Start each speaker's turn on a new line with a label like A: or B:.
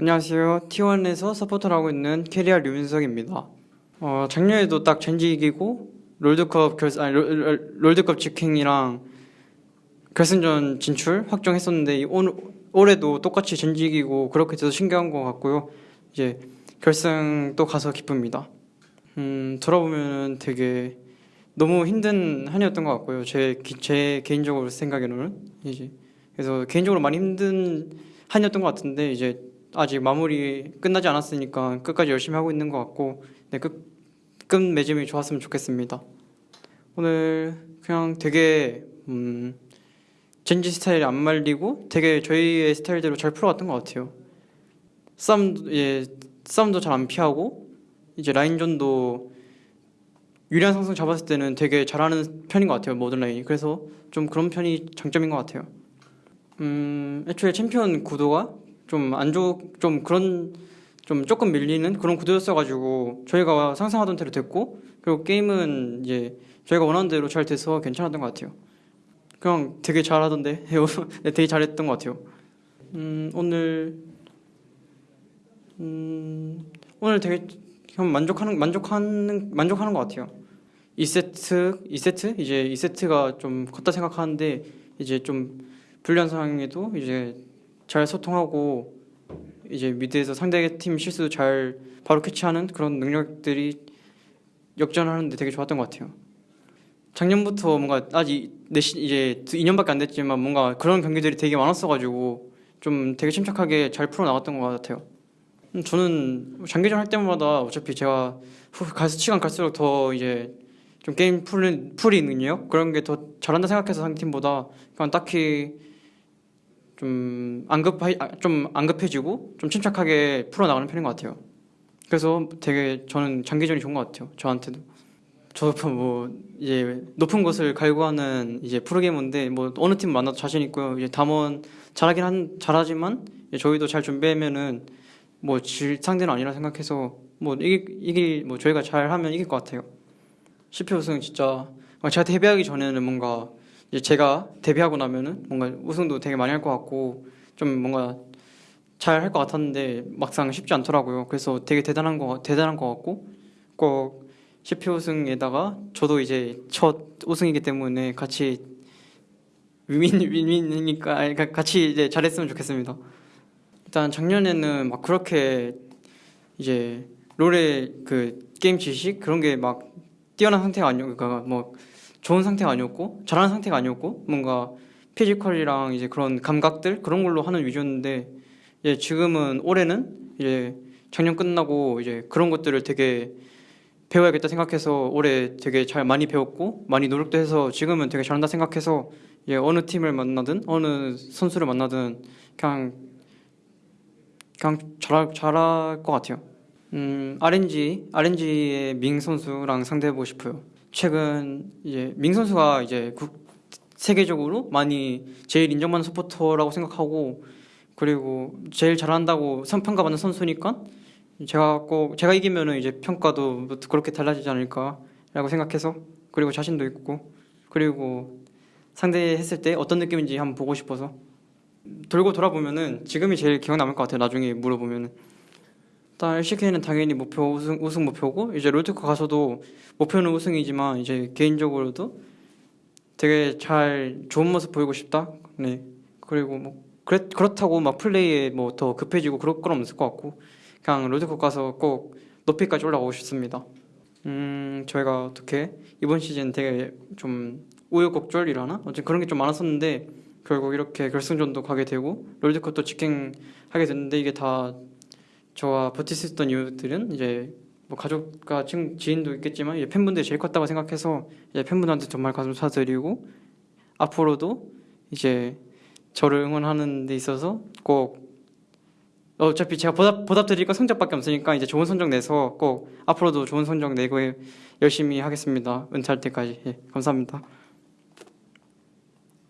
A: 안녕하세요. T1에서 서포터를 하고 있는 캐리아 류민석입니다. 어, 작년에도 딱 젠지 이기고 롤드컵 결 아니 롤- 롤- 롤드컵 직행이랑 결승전 진출 확정했었는데 이 올, 올해도 똑같이 젠지 이기고 그렇게 돼서 신기한 것 같고요. 이제 결승 또 가서 기쁩니다. 음, 돌아보면 되게 너무 힘든 한 해였던 것 같고요. 제, 기- 제 개인적으로 생각에는 이제 그래서 개인적으로 많이 힘든 한 해였던 것 같은데 이제 아직 마무리 끝나지 않았으니까 끝까지 열심히 하고 있는 것 같고 네, 끝, 끝 맺음이 좋았으면 좋겠습니다. 오늘 그냥 되게 음, 젠지 스타일이 안 말리고 되게 저희의 스타일대로 잘 풀어갔던 것 같아요. 싸움도 예, 싸움도 잘 안 피하고 이제 라인전도 유리한 상승 잡았을 때는 되게 잘하는 편인 것 같아요 모든 라인이 그래서 좀 그런 편이 장점인 것 같아요. 음 애초에 챔피언 구도가 좀 안 좋, 좀 그런 좀 조금 밀리는 그런 구도였어가지고 저희가 상상하던 대로 됐고 그리고 게임은 이제 저희가 원하는 대로 잘 돼서 괜찮았던 것 같아요. 그냥 되게 잘하던데 네, 되게 잘했던 것 같아요. 음 오늘 음 오늘 되게 형 만족하는 만족하는 만족하는 것 같아요. 2세트 2세트 이제 2세트가 좀 컸다 생각하는데 이제 좀 불리한 상황에도 이제 잘 소통하고 이제 미드에서 상대 팀 실수 잘 바로 캐치하는 그런 능력들이 역전하는데 되게 좋았던 것 같아요. 작년부터 뭔가 아직 내시 이제 2년밖에 안 됐지만 뭔가 그런 경기들이 되게 많았어가지고 좀 되게 침착하게 잘 풀어 나갔던 것 같아요. 음, 저는 장기전 할 때마다 어차피 제가 후- 갈 시간 갈수록 더 이제 좀 게임 풀이, 풀이 능력 그런 게 더 잘한다 생각해서 상대 팀보다 그냥 딱히 좀 안급 좀 안급해지고 좀 침착하게 풀어 나가는 편인 것 같아요. 그래서 되게 저는 장기전이 좋은 것 같아요. 저한테도. 저도 뭐 이제 높은 곳을 갈구하는 이제 프로게이머인데 뭐 어느 팀 만나도 자신 있고요. 이제 담원 잘하긴 한 잘하지만 저희도 잘 준비하면은 뭐 질 상대는 아니라 생각해서 뭐 이기 이기 뭐 저희가 잘하면 이길 것 같아요. 10회 우승 진짜 어, 제가 데뷔하기 전에는 뭔가 이제 제가 데뷔하고 나면은 뭔가 우승도 되게 많이 할 것 같고 좀 뭔가 잘 할 것 같았는데 막상 쉽지 않더라고요. 그래서 되게 대단한 거 대단한 것 같고 꼭 10회 우승에다가 저도 이제 첫 우승이기 때문에 같이 아니, 가- 같이 이제 잘했으면 좋겠습니다. 일단 작년에는 막 그렇게 이제 롤의 그 게임 지식 그런 게 막 뛰어난 상태가 아니고 그러니까 뭐 좋은 상태가 아니었고 잘하는 상태가 아니었고 뭔가 physical이랑 이제 그런 감각들 그런 걸로 하는 위주였는데 이제 지금은 올해는 이제 작년 끝나고 이제 그런 것들을 되게 배워야겠다 생각해서 올해 되게 잘 많이 배웠고 많이 노력도 해서 지금은 되게 잘한다 생각해서 이제 어느 팀을 만나든 어느 선수를 만나든 그냥 그냥 잘할 잘할 것 같아요. 음 RNG RNG의 밍 선수랑 상대해보고 싶어요. 최근 이제 밍 선수가 이제 국, 세계적으로 많이 제일 인정받는 서포터라고 생각하고 그리고 제일 잘한다고 선- 평가받는 선수니까 제가 꼭 제가 이기면은 이제 평가도 뭐 그렇게 달라지지 않을까라고 생각해서 그리고 자신도 있고 그리고 상대했을 때 어떤 느낌인지 한번 보고 싶어서 돌고 돌아보면은 지금이 제일 기억 남을 것 같아요. 나중에 물어보면은 일단 LCK는 당연히 목표 우승 우승 목표고 이제 롤드컵 가서도 목표는 우승이지만 이제 개인적으로도 되게 잘 좋은 모습 보이고 싶다. 네 그리고 뭐 그렇 그렇다고 막 플레이에 뭐 더 급해지고 그럴 건 없을 것 같고 그냥 롤드컵 가서 꼭 높이까지 올라가고 싶습니다. 음 저희가 어떻게 이번 시즌 되게 좀 우여곡절이라나 어쨌든 그런 게 좀 많았었는데 결국 이렇게 결승전도 가게 되고 롤드컵도 직행하게 됐는데 이게 다 저와 버틸 수 있었던 이유들은 이제 뭐 가족과 친, 지인도 있겠지만 이제 팬분들이 제일 컸다고 생각해서 이제 팬분들한테 정말 감사드리고 앞으로도 이제 저를 응원하는 데 있어서 꼭 어차피 제가 보답, 보답 드릴 건 성적밖에 없으니까 이제 좋은 성적 내서 꼭 앞으로도 좋은 성적 내고 열심히 하겠습니다. 은퇴할 때까지. 예, 감사합니다.